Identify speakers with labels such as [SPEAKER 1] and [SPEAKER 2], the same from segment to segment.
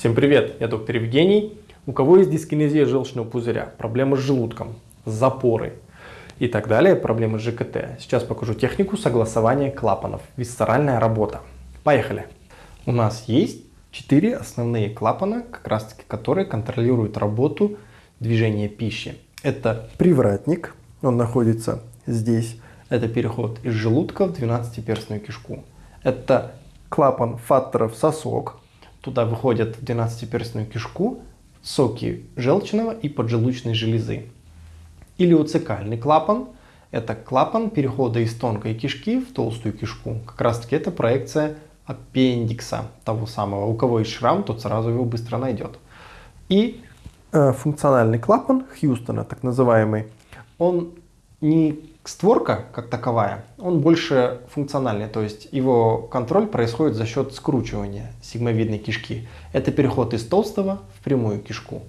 [SPEAKER 1] Всем привет, я доктор Евгений. У кого есть дискинезия желчного пузыря, проблемы с желудком, запоры и так далее, проблемы с ЖКТ. Сейчас покажу технику согласования клапанов, висцеральная работа. Поехали. У нас есть четыре основные клапана, как раз таки которые контролируют работу движения пищи. Это привратник, он находится здесь. Это переход из желудка в 12-перстную кишку. Это клапан фаттеров сосок. Туда выходят в 12-перстную кишку соки желчного и поджелудочной железы. Илиоцекальный клапан – это клапан перехода из тонкой кишки в толстую кишку. Как раз таки это проекция аппендикса того самого. У кого есть шрам, тот сразу его быстро найдет. И э, функциональный клапан Хьюстона, так называемый, он не створка как таковая, он больше функциональный, то есть его контроль происходит за счет скручивания сигмовидной кишки. Это переход из толстого в прямую кишку.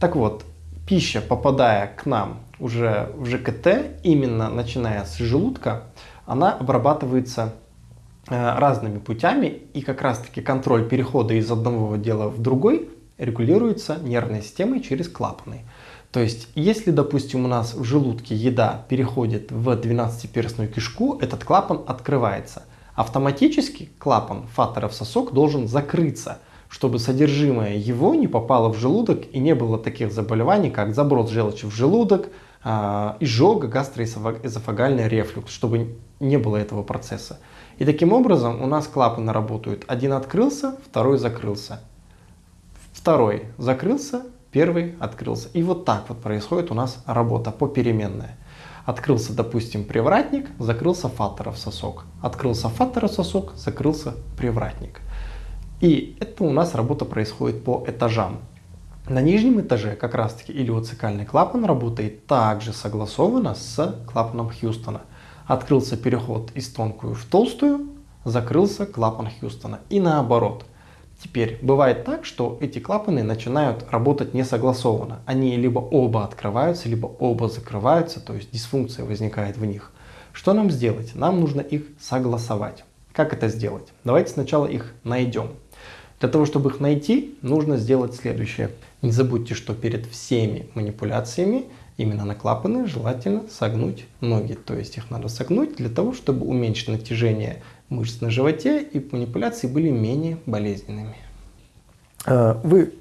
[SPEAKER 1] Так вот, пища, попадая к нам уже в ЖКТ, именно начиная с желудка, она обрабатывается э, разными путями, и как раз таки контроль перехода из одного отдела в другой регулируется нервной системой через клапаны. То есть, если, допустим, у нас в желудке еда переходит в 12-перстную кишку, этот клапан открывается. Автоматически клапан фаторов сосок должен закрыться, чтобы содержимое его не попало в желудок и не было таких заболеваний, как заброс желчи в желудок, а, изжога, гастроэзофагальный рефлюкс, чтобы не было этого процесса. И таким образом у нас клапаны работают. Один открылся, второй закрылся. Второй закрылся, первый открылся. И вот так вот происходит у нас работа попеременная. Открылся, допустим, привратник, закрылся фаторов сосок. Открылся фаторов сосок, закрылся привратник. И это у нас работа происходит по этажам. На нижнем этаже как раз таки илиоцикальный клапан работает также согласованно с клапаном Хьюстона. Открылся переход из тонкую в толстую, закрылся клапан Хьюстона. И наоборот – Теперь бывает так, что эти клапаны начинают работать не согласованно. Они либо оба открываются, либо оба закрываются, то есть дисфункция возникает в них. Что нам сделать? Нам нужно их согласовать. Как это сделать? Давайте сначала их найдем. Для того, чтобы их найти, нужно сделать следующее. Не забудьте, что перед всеми манипуляциями именно на клапаны желательно согнуть ноги. То есть их надо согнуть для того, чтобы уменьшить натяжение мышц на животе и манипуляции были менее болезненными. А, вы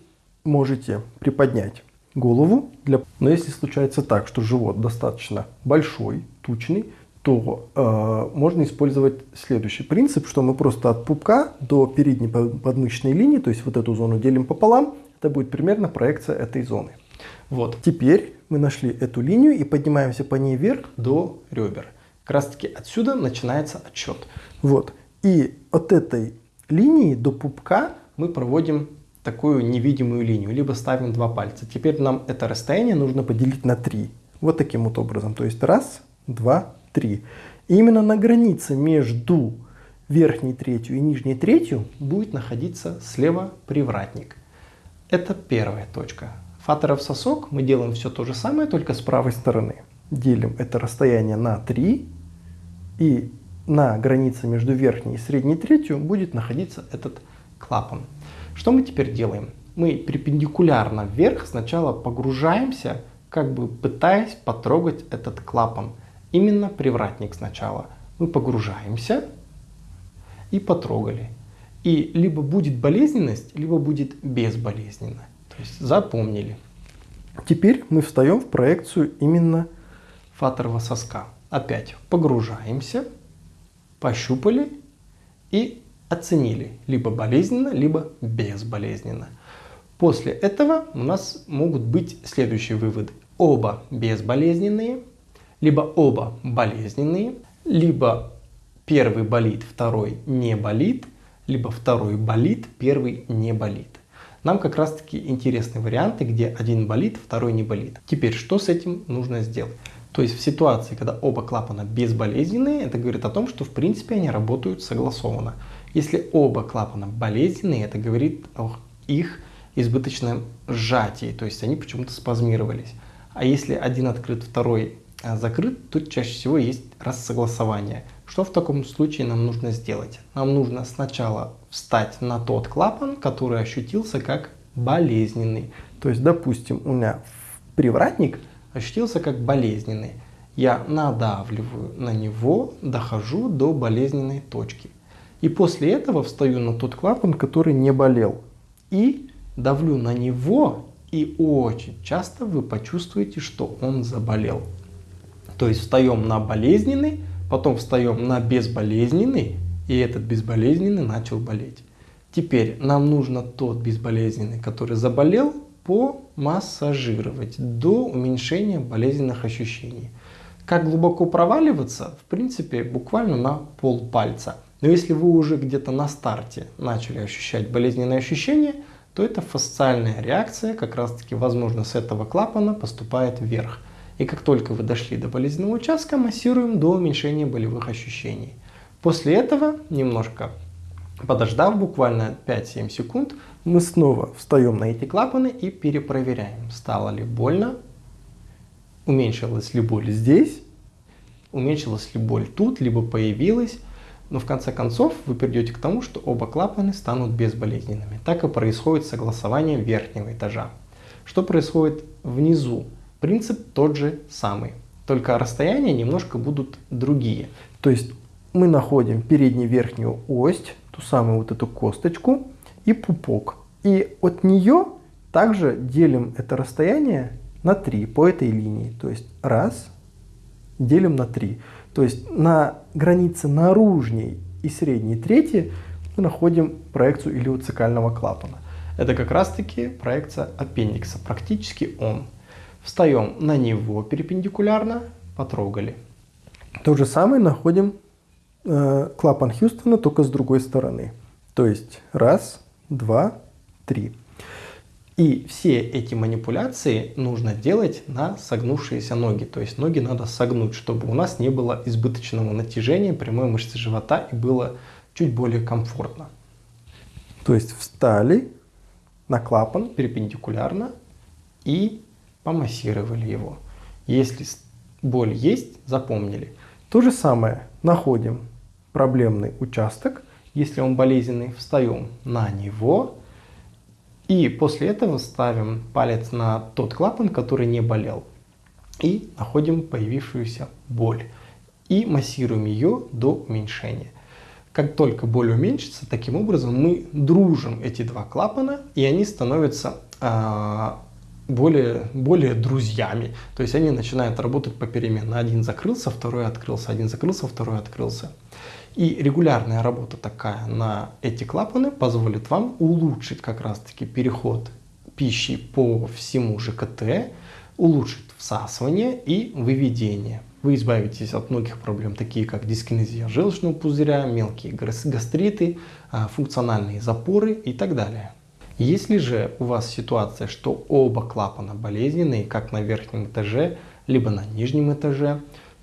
[SPEAKER 1] можете приподнять голову, для... но если случается так, что живот достаточно большой, тучный, то э, можно использовать следующий принцип, что мы просто от пупка до передней подмышечной линии, то есть вот эту зону делим пополам, это будет примерно проекция этой зоны. Вот. Теперь мы нашли эту линию и поднимаемся по ней вверх до ребер. Как раз таки отсюда начинается отчет. Вот. И от этой линии до пупка мы проводим такую невидимую линию, либо ставим два пальца. Теперь нам это расстояние нужно поделить на 3. Вот таким вот образом. То есть раз, два, три. И именно на границе между верхней третью и нижней третью будет находиться слева привратник. Это первая точка. Фаторов сосок мы делаем все то же самое, только с правой стороны. Делим это расстояние на 3 и на границе между верхней и средней третью будет находиться этот клапан. Что мы теперь делаем? Мы перпендикулярно вверх сначала погружаемся, как бы пытаясь потрогать этот клапан. Именно привратник сначала. Мы погружаемся и потрогали. И либо будет болезненность, либо будет безболезненно. То есть запомнили. Теперь мы встаем в проекцию именно фаторного соска. Опять погружаемся пощупали и оценили либо болезненно, либо безболезненно. После этого у нас могут быть следующие выводы. Оба безболезненные, либо оба болезненные, либо первый болит, второй не болит, либо второй болит, первый не болит. Нам как раз таки интересны варианты, где один болит, второй не болит. Теперь что с этим нужно сделать? То есть в ситуации, когда оба клапана безболезненные, это говорит о том, что в принципе они работают согласованно. Если оба клапана болезненные, это говорит о их избыточном сжатии, то есть они почему-то спазмировались. А если один открыт, второй а, закрыт, тут чаще всего есть рассогласование. Что в таком случае нам нужно сделать? Нам нужно сначала встать на тот клапан, который ощутился как болезненный. То есть, допустим, у меня привратник ощутился как болезненный. Я надавливаю на него, дохожу до болезненной точки. И после этого встаю на тот клапан, который не болел. И давлю на него, и очень часто вы почувствуете, что он заболел. То есть встаем на болезненный, потом встаем на безболезненный, и этот безболезненный начал болеть. Теперь нам нужно тот безболезненный, который заболел, помассажировать до уменьшения болезненных ощущений. Как глубоко проваливаться? В принципе, буквально на пол пальца. Но если вы уже где-то на старте начали ощущать болезненные ощущения, то это фасциальная реакция, как раз таки, возможно, с этого клапана поступает вверх. И как только вы дошли до болезненного участка, массируем до уменьшения болевых ощущений. После этого, немножко подождав буквально 5-7 секунд, мы снова встаем на эти клапаны и перепроверяем, стало ли больно, уменьшилась ли боль здесь, уменьшилась ли боль тут, либо появилась. Но в конце концов вы придете к тому, что оба клапаны станут безболезненными. Так и происходит согласование верхнего этажа. Что происходит внизу? Принцип тот же самый, только расстояния немножко будут другие. То есть мы находим переднюю верхнюю ось, ту самую вот эту косточку и пупок. И от нее также делим это расстояние на 3 по этой линии. То есть раз, делим на 3. То есть на границе наружней и средней трети мы находим проекцию илиоцикального клапана. Это как раз таки проекция аппендикса, практически он. Встаем на него перпендикулярно, потрогали. То же самое находим э, клапан Хьюстона, только с другой стороны. То есть раз, два, три. И все эти манипуляции нужно делать на согнувшиеся ноги. То есть ноги надо согнуть, чтобы у нас не было избыточного натяжения прямой мышцы живота и было чуть более комфортно. То есть встали на клапан перпендикулярно и помассировали его. Если боль есть, запомнили. То же самое находим проблемный участок. Если он болезненный, встаем на него и после этого ставим палец на тот клапан, который не болел. И находим появившуюся боль. И массируем ее до уменьшения. Как только боль уменьшится, таким образом мы дружим эти два клапана, и они становятся э, более, более друзьями. То есть они начинают работать попеременно. Один закрылся, второй открылся, один закрылся, второй открылся. И регулярная работа такая на эти клапаны позволит вам улучшить как раз таки переход пищи по всему ЖКТ, улучшить всасывание и выведение. Вы избавитесь от многих проблем, такие как дискинезия желчного пузыря, мелкие гастриты, а, функциональные запоры и так далее. Если же у вас ситуация, что оба клапана болезненные, как на верхнем этаже, либо на нижнем этаже,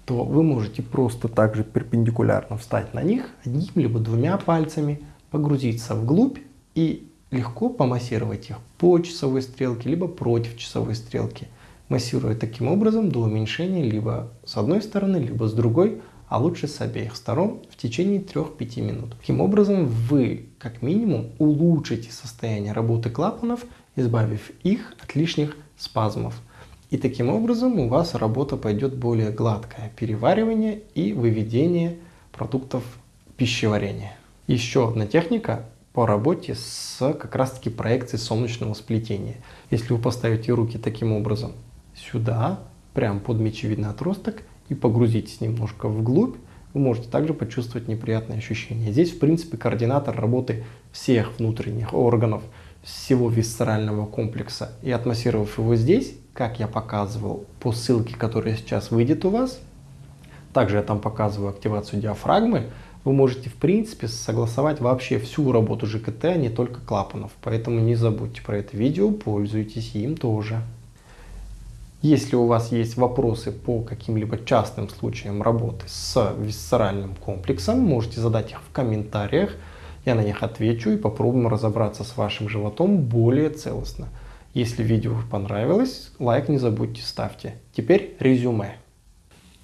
[SPEAKER 1] то вы можете просто также перпендикулярно встать на них одним либо двумя пальцами, погрузиться вглубь и легко помассировать их по часовой стрелке, либо против часовой стрелки, массируя таким образом до уменьшения либо с одной стороны, либо с другой, а лучше с обеих сторон в течение 3-5 минут. Таким образом вы как минимум улучшите состояние работы клапанов, избавив их от лишних спазмов. И таким образом у вас работа пойдет более гладкое переваривание и выведение продуктов пищеварения. Еще одна техника по работе с как раз таки проекцией солнечного сплетения. Если вы поставите руки таким образом сюда, прям под мечевидный отросток и погрузитесь немножко вглубь, вы можете также почувствовать неприятные ощущения. Здесь, в принципе, координатор работы всех внутренних органов, всего висцерального комплекса. И атмосферировав его здесь, как я показывал по ссылке, которая сейчас выйдет у вас. Также я там показываю активацию диафрагмы. Вы можете в принципе согласовать вообще всю работу ЖКТ, а не только клапанов. Поэтому не забудьте про это видео, пользуйтесь им тоже. Если у вас есть вопросы по каким-либо частным случаям работы с висцеральным комплексом, можете задать их в комментариях. Я на них отвечу и попробуем разобраться с вашим животом более целостно. Если видео понравилось, лайк не забудьте ставьте. Теперь резюме.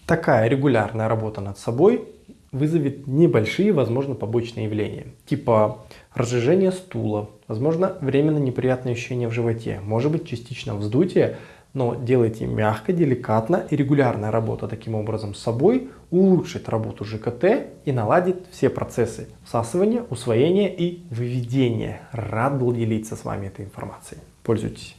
[SPEAKER 1] Такая регулярная работа над собой вызовет небольшие, возможно, побочные явления, типа разжижение стула, возможно, временно неприятное ощущение в животе, может быть, частично вздутие, но делайте мягко, деликатно и регулярная работа таким образом с собой улучшит работу ЖКТ и наладит все процессы всасывания, усвоения и выведения. Рад был делиться с вами этой информацией. Пользуйтесь.